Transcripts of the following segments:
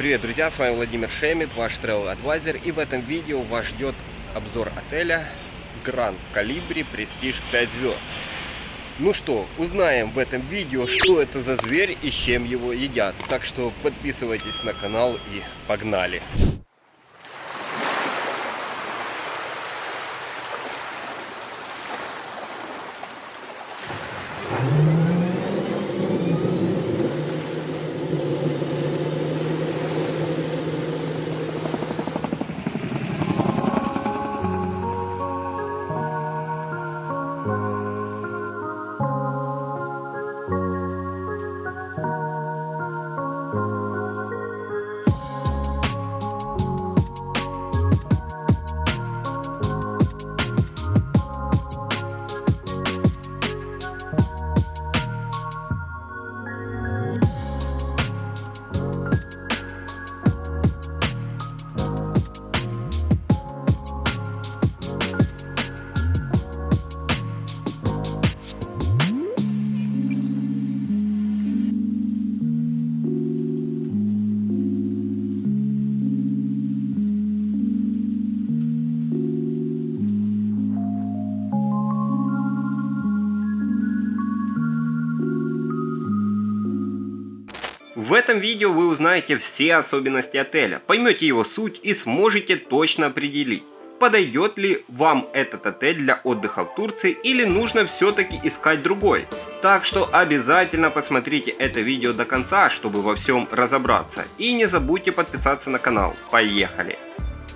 Привет, друзья, с вами Владимир Шемет, ваш Travel Advisor. И в этом видео вас ждет обзор отеля Grand Calibri Prestige 5 звезд. Ну что, узнаем в этом видео, что это за зверь и с чем его едят. Так что подписывайтесь на канал и погнали! Этом видео вы узнаете все особенности отеля, поймете его суть и сможете точно определить, подойдет ли вам этот отель для отдыха в Турции или нужно все-таки искать другой. Так что обязательно посмотрите это видео до конца, чтобы во всем разобраться. И не забудьте подписаться на канал. Поехали!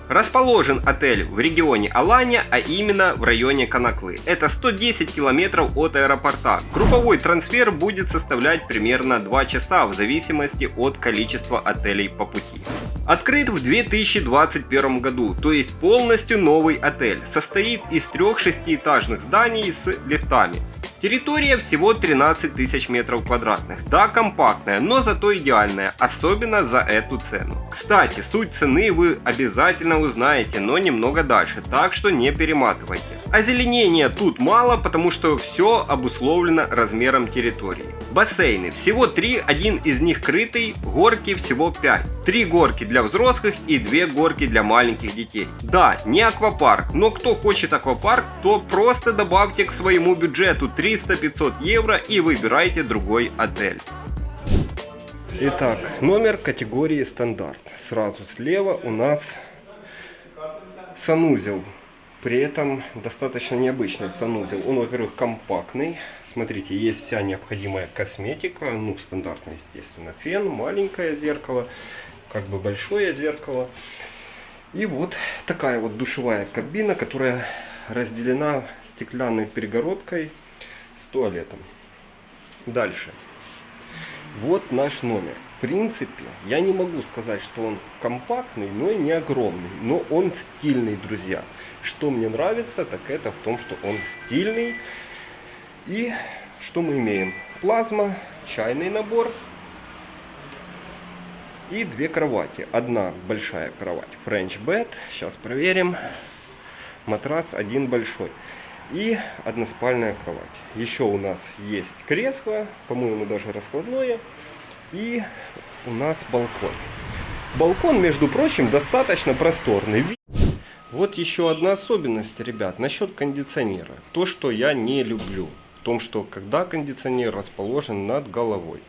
Расположен отель в регионе Алания, а именно в районе Канаклы. Это 110 километров от аэропорта. Групповой трансфер будет составлять примерно 2 часа в зависимости от количества отелей по пути. Открыт в 2021 году, то есть полностью новый отель. Состоит из трех шестиэтажных зданий с лифтами. Территория всего 13 тысяч метров квадратных. Да, компактная, но зато идеальная, особенно за эту цену. Кстати, суть цены вы обязательно узнаете, но немного дальше, так что не перематывайте. Озеленения тут мало, потому что все обусловлено размером территории. Бассейны. Всего 3, один из них крытый, горки всего 5. 3 горки для взрослых и 2 горки для маленьких детей. Да, не аквапарк, но кто хочет аквапарк, то просто добавьте к своему бюджету 300-500 евро и выбирайте другой отель. Итак, номер категории стандарт. Сразу слева у нас санузел. При этом достаточно необычный санузел. Он, во-первых, компактный. Смотрите, есть вся необходимая косметика. Ну, стандартно, естественно, фен, маленькое зеркало, как бы большое зеркало. И вот такая вот душевая кабина, которая разделена стеклянной перегородкой туалетом. Дальше. Вот наш номер. В принципе, я не могу сказать, что он компактный, но и не огромный. Но он стильный, друзья. Что мне нравится, так это в том, что он стильный. И что мы имеем? Плазма, чайный набор и две кровати. Одна большая кровать French bed. Сейчас проверим. Матрас один большой. И односпальная кровать. Еще у нас есть кресло, по-моему даже раскладное. И у нас балкон. Балкон, между прочим, достаточно просторный. Вот еще одна особенность, ребят, насчет кондиционера. То, что я не люблю. В том, что когда кондиционер расположен над головой.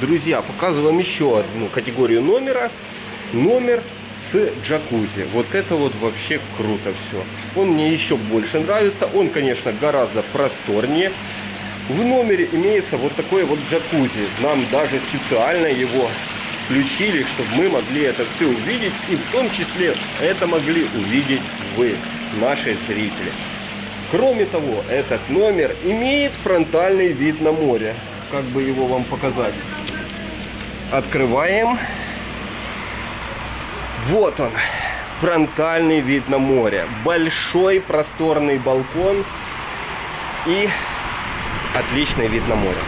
Друзья, показываем еще одну категорию номера. Номер с джакузи. Вот это вот вообще круто все. Он мне еще больше нравится. Он, конечно, гораздо просторнее. В номере имеется вот такой вот джакузи. Нам даже специально его включили, чтобы мы могли это все увидеть. И в том числе это могли увидеть вы, наши зрители. Кроме того, этот номер имеет фронтальный вид на море. Как бы его вам показать? Открываем. Вот он, фронтальный вид на море. Большой просторный балкон и отличный вид на море.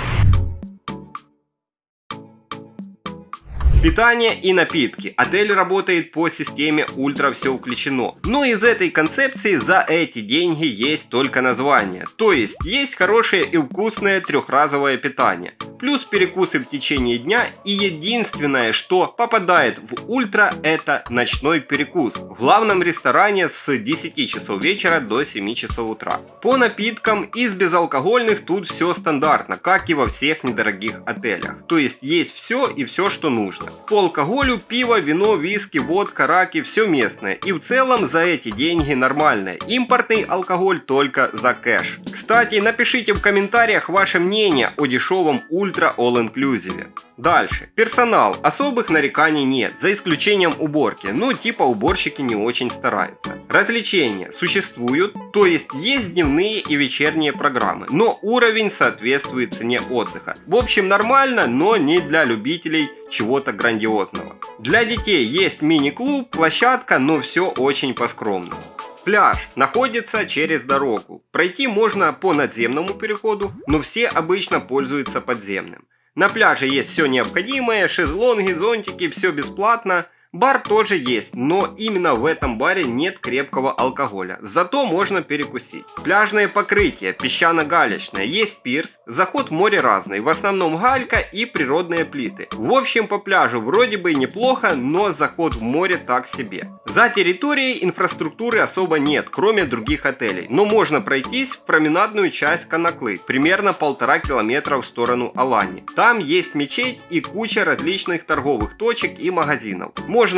Питание и напитки. Отель работает по системе ультра все включено. Но из этой концепции за эти деньги есть только название. То есть есть хорошее и вкусное трехразовое питание. Плюс перекусы в течение дня и единственное, что попадает в ультра это ночной перекус. В главном ресторане с 10 часов вечера до 7 часов утра. По напиткам из безалкогольных тут все стандартно, как и во всех недорогих отелях. То есть есть все и все что нужно. По алкоголю пиво, вино, виски, водка, раки, все местное. И в целом за эти деньги нормальное. Импортный алкоголь только за кэш. Кстати, напишите в комментариях ваше мнение о дешевом ультра all inclusive. Дальше. Персонал. Особых нареканий нет, за исключением уборки. Ну, типа уборщики не очень стараются. Развлечения существуют, то есть есть дневные и вечерние программы, но уровень соответствует цене отдыха. В общем, нормально, но не для любителей чего-то грандиозного. Для детей есть мини-клуб, площадка, но все очень по-скромному. Пляж находится через дорогу. Пройти можно по надземному переходу, но все обычно пользуются подземным. На пляже есть все необходимое, шезлонги, зонтики, все бесплатно. Бар тоже есть, но именно в этом баре нет крепкого алкоголя. Зато можно перекусить. Пляжное покрытие, песчано-галечное, есть пирс, заход в море разный, в основном галька и природные плиты. В общем по пляжу вроде бы неплохо, но заход в море так себе. За территорией инфраструктуры особо нет, кроме других отелей, но можно пройтись в променадную часть Канаклы, примерно полтора километра в сторону Алани. Там есть мечеть и куча различных торговых точек и магазинов.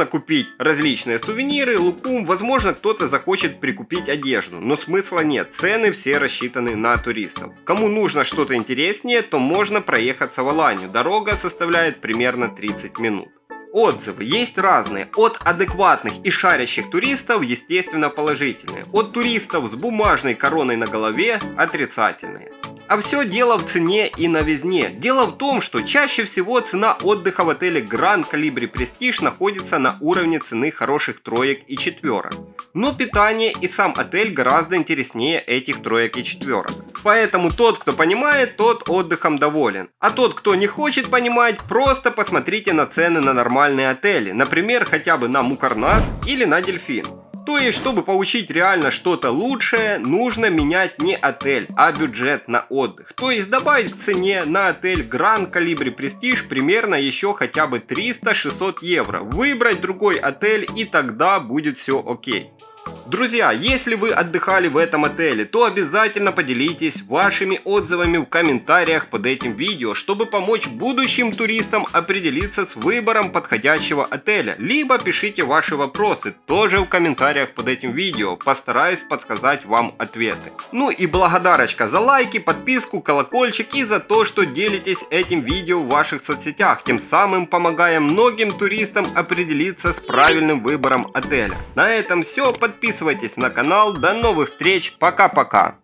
Купить различные сувениры, лукум, возможно кто-то захочет прикупить одежду, но смысла нет, цены все рассчитаны на туристов. Кому нужно что-то интереснее, то можно проехаться в Аланию, дорога составляет примерно 30 минут. Отзывы есть разные, от адекватных и шарящих туристов, естественно, положительные, от туристов с бумажной короной на голове отрицательные. А все дело в цене и новизне. Дело в том, что чаще всего цена отдыха в отеле Grand Calibri Prestige находится на уровне цены хороших троек и четверок. Но питание и сам отель гораздо интереснее этих троек и четверок. Поэтому тот, кто понимает, тот отдыхом доволен. А тот, кто не хочет понимать, просто посмотрите на цены на нормальные отели. Например, хотя бы на Мукарнас или на Дельфин. То есть, чтобы получить реально что-то лучшее, нужно менять не отель, а бюджет на отдых. То есть добавить к цене на отель Grand Calibri Prestige примерно еще хотя бы 300-600 евро. Выбрать другой отель и тогда будет все окей. Друзья, если вы отдыхали в этом отеле, то обязательно поделитесь вашими отзывами в комментариях под этим видео, чтобы помочь будущим туристам определиться с выбором подходящего отеля. Либо пишите ваши вопросы тоже в комментариях под этим видео, постараюсь подсказать вам ответы. Ну и благодарочка за лайки, подписку, колокольчик и за то, что делитесь этим видео в ваших соцсетях, тем самым помогая многим туристам определиться с правильным выбором отеля. На этом все, подписывайтесь Подписывайтесь на канал. До новых встреч. Пока-пока.